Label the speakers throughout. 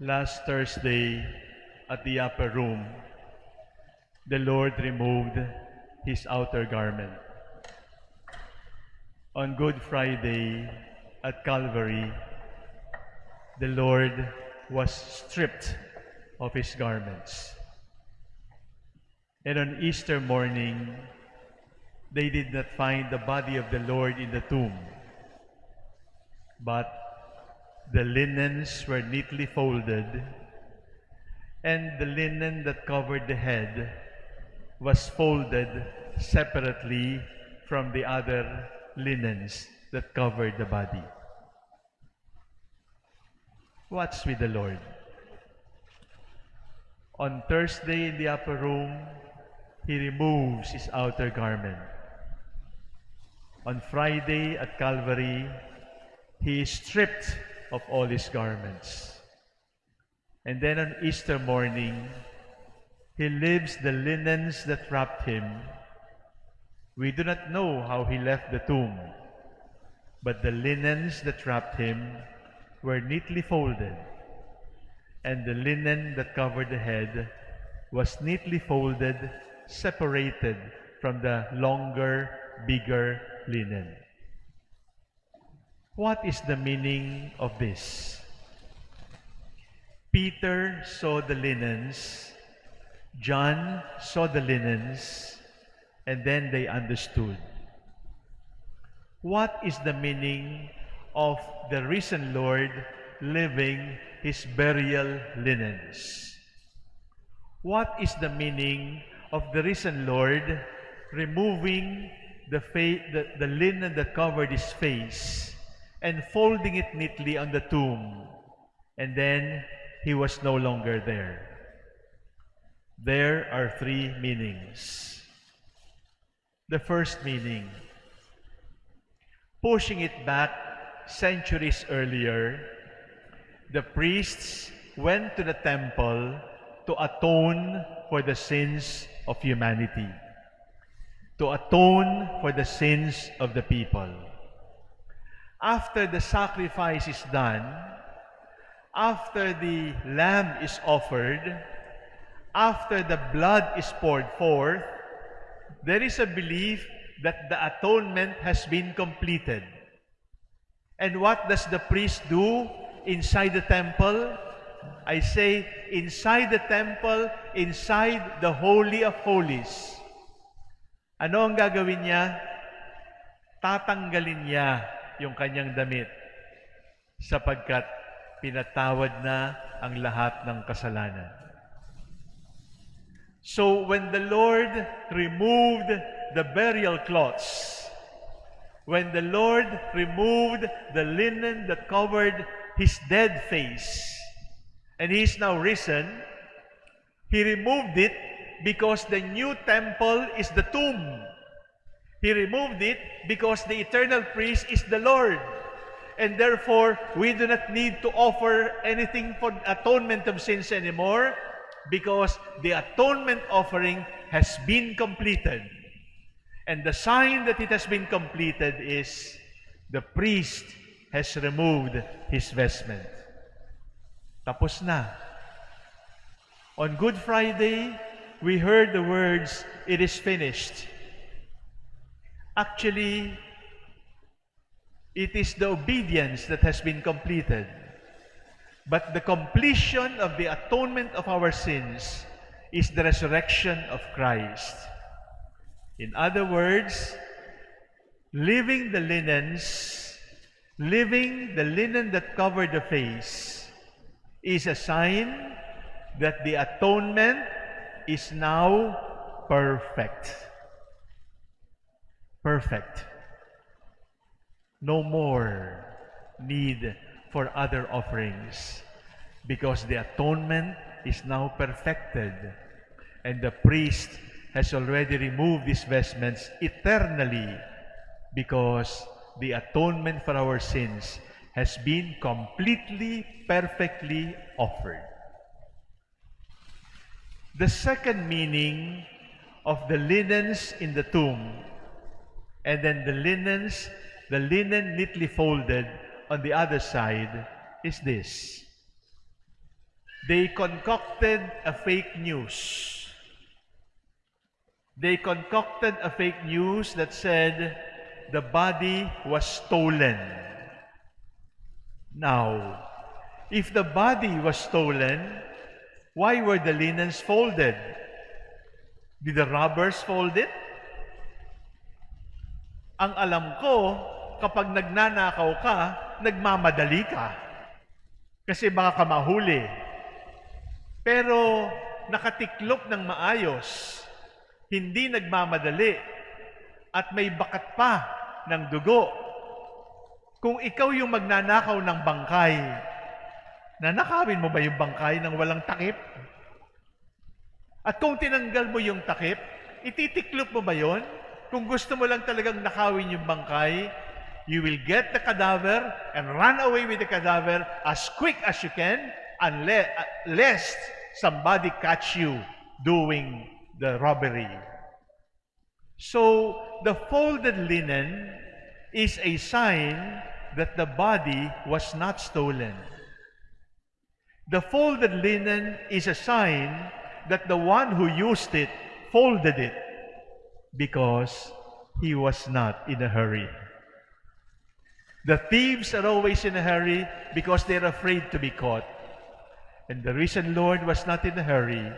Speaker 1: Last Thursday at the upper room, the Lord removed his outer garment. On Good Friday at Calvary, the Lord was stripped of his garments. And on Easter morning, they did not find the body of the Lord in the tomb, but the linens were neatly folded, and the linen that covered the head was folded separately from the other linens that covered the body. What's with the Lord? On Thursday in the upper room, he removes his outer garment. On Friday at Calvary, he is stripped of all his garments. And then on Easter morning, he leaves the linens that wrapped him. We do not know how he left the tomb, but the linens that wrapped him were neatly folded, and the linen that covered the head was neatly folded, separated from the longer, bigger linen. What is the meaning of this? Peter saw the linens, John saw the linens, and then they understood. What is the meaning of the risen Lord leaving his burial linens? What is the meaning of the risen Lord removing the, the, the linen that covered his face and folding it neatly on the tomb. And then he was no longer there. There are three meanings. The first meaning, pushing it back centuries earlier, the priests went to the temple to atone for the sins of humanity, to atone for the sins of the people after the sacrifice is done, after the lamb is offered, after the blood is poured forth, there is a belief that the atonement has been completed. And what does the priest do inside the temple? I say, inside the temple, inside the Holy of Holies. Ano ang gagawin niya? Tatanggalin niya yung kanyang damit sapagkat pinatawad na ang lahat ng kasalanan. So when the Lord removed the burial cloths, when the Lord removed the linen that covered his dead face, and he is now risen, he removed it because the new temple is the tomb. He removed it because the eternal priest is the Lord. And therefore, we do not need to offer anything for atonement of sins anymore because the atonement offering has been completed. And the sign that it has been completed is the priest has removed his vestment. Tapos na. On Good Friday, we heard the words, It is finished. Actually, it is the obedience that has been completed. But the completion of the atonement of our sins is the resurrection of Christ. In other words, leaving the linens, leaving the linen that covered the face, is a sign that the atonement is now perfect perfect. No more need for other offerings because the atonement is now perfected and the priest has already removed these vestments eternally because the atonement for our sins has been completely, perfectly offered. The second meaning of the linens in the tomb and then the linens, the linen neatly folded on the other side is this. They concocted a fake news. They concocted a fake news that said the body was stolen. Now, if the body was stolen, why were the linens folded? Did the robbers fold it? Ang alam ko, kapag nagnanakaw ka, nagmamadali ka. Kasi baka ka mahuli. Pero nakatiklop ng maayos, hindi nagmamadali, at may bakat pa ng dugo. Kung ikaw yung magnanakaw ng bangkay, nanakawin mo ba yung bangkay ng walang takip? At kung tinanggal mo yung takip, ititiklop mo ba yon? Kung gusto mo lang talagang nakawin yung bangkay, you will get the cadaver and run away with the cadaver as quick as you can unless, lest somebody catch you doing the robbery. So, the folded linen is a sign that the body was not stolen. The folded linen is a sign that the one who used it folded it because he was not in a hurry. The thieves are always in a hurry because they're afraid to be caught. And the reason Lord was not in a hurry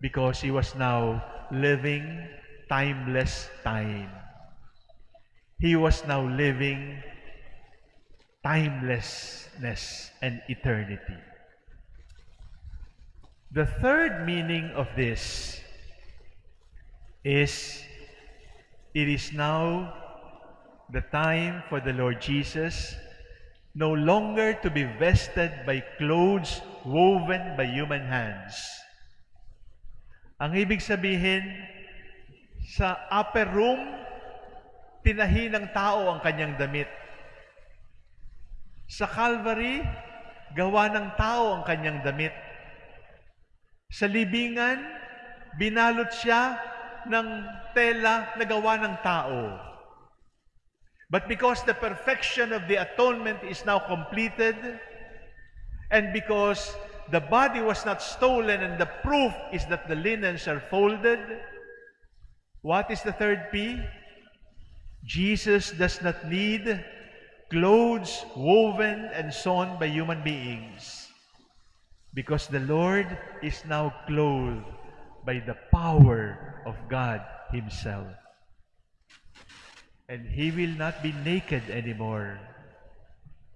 Speaker 1: because he was now living timeless time. He was now living timelessness and eternity. The third meaning of this is it is now the time for the Lord Jesus no longer to be vested by clothes woven by human hands. Ang ibig sabihin, sa upper room, tinahi ng tao ang kanyang damit. Sa Calvary, gawa ng tao ang kanyang damit. Sa libingan, binalot siya ng tela na gawa ng tao. But because the perfection of the atonement is now completed, and because the body was not stolen and the proof is that the linens are folded, what is the third P? Jesus does not need clothes woven and sewn by human beings because the Lord is now clothed by the power of God Himself. And He will not be naked anymore.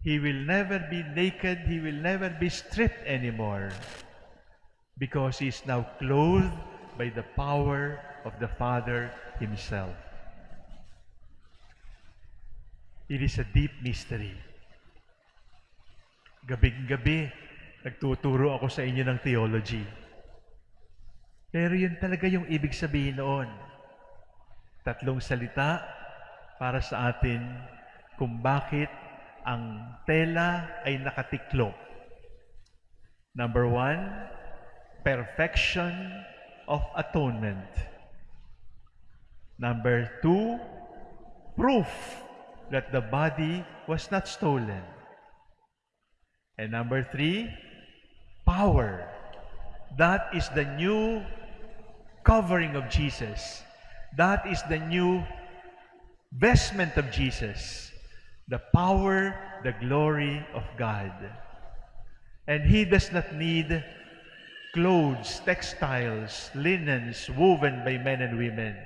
Speaker 1: He will never be naked. He will never be stripped anymore. Because He is now clothed by the power of the Father Himself. It is a deep mystery. Gabing-gabi, nagtuturo ako sa inyo ng theology. Pero yun talaga yung ibig sabihin noon. Tatlong salita para sa atin kung bakit ang tela ay nakatiklop. Number one, perfection of atonement. Number two, proof that the body was not stolen. And number three, power. That is the new covering of Jesus. That is the new vestment of Jesus. The power, the glory of God. And He does not need clothes, textiles, linens woven by men and women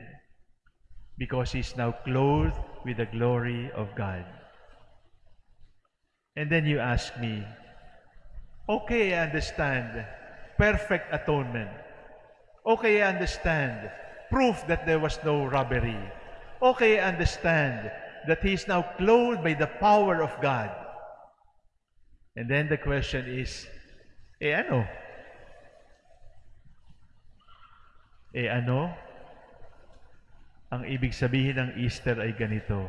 Speaker 1: because he is now clothed with the glory of God. And then you ask me, okay, I understand perfect atonement. Okay, I understand proof that there was no robbery. Okay, I understand that he is now clothed by the power of God. And then the question is, eh ano? Eh ano? Ang ibig sabihin ng Easter ay ganito.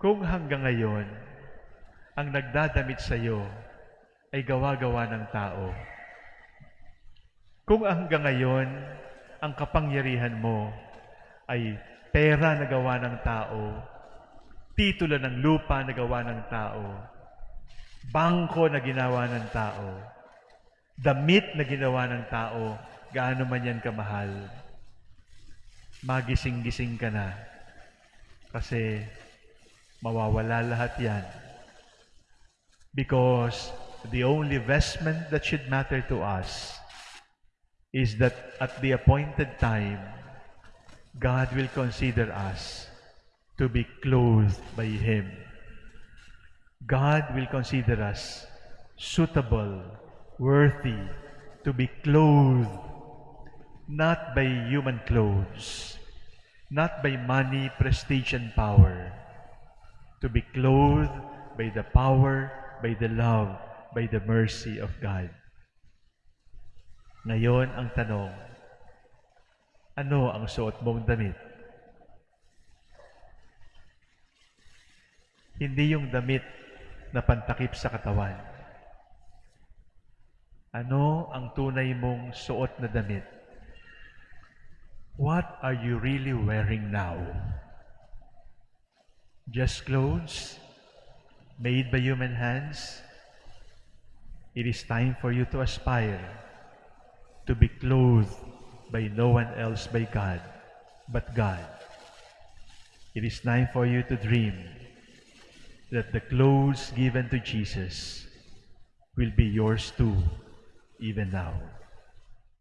Speaker 1: Kung hanggang ngayon, ang nagdadamit sa iyo ay gawa-gawa ng tao. Kung hanggang ngayon, ang kapangyarihan mo ay pera na gawa ng tao, titulo ng lupa na gawa ng tao, bangko na ginawa ng tao, damit na ginawa ng tao, gaano man yan kamahal, magising-gising ka na. Kasi mawawala lahat yan. Because the only vestment that should matter to us is that at the appointed time, God will consider us to be clothed by Him. God will consider us suitable, worthy to be clothed, not by human clothes, not by money, prestige, and power, to be clothed by the power, by the love, by the mercy of God. Ngayon ang tanong, ano ang suot mong damit? Hindi yung damit na pantakip sa katawan. Ano ang tunay mong suot na damit? What are you really wearing now? Just clothes made by human hands? It is time for you to aspire to be clothed by no one else by God, but God. It is time for you to dream that the clothes given to Jesus will be yours too, even now.